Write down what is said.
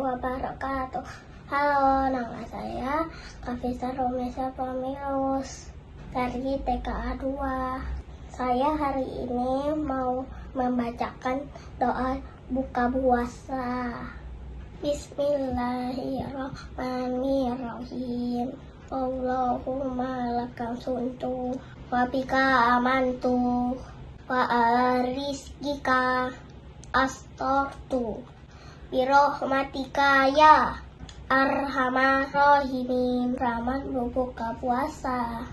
wabarakatuh. Halo, nama saya Kavisa Romesa Pamilus dari TKA 2. Saya hari ini mau membacakan doa buka puasa. Bismillahirrahmanirrahim. Allahumma lakam suntu wa bika amantu wa ala rizkika astortu birohmatika ya arhamar rahimin. Rahmat buka puasa